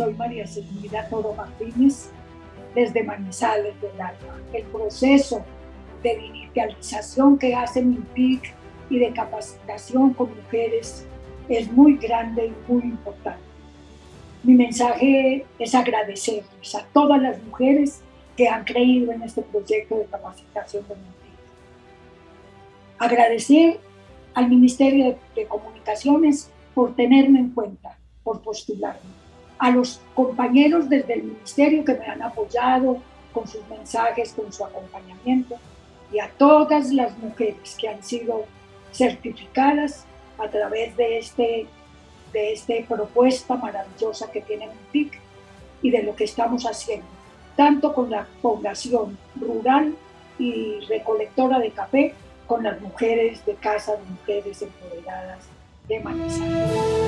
soy María Silvia Toro Martínez, desde Manizales del Alma. El proceso de digitalización que hace MIPIC y de capacitación con mujeres es muy grande y muy importante. Mi mensaje es agradecerles a todas las mujeres que han creído en este proyecto de capacitación de MIPIC. Agradecer al Ministerio de Comunicaciones por tenerme en cuenta, por postularme a los compañeros desde el ministerio que me han apoyado con sus mensajes, con su acompañamiento, y a todas las mujeres que han sido certificadas a través de este de esta propuesta maravillosa que tiene MIPIC y de lo que estamos haciendo, tanto con la población rural y recolectora de café, con las mujeres de casa de mujeres empoderadas de Manizales.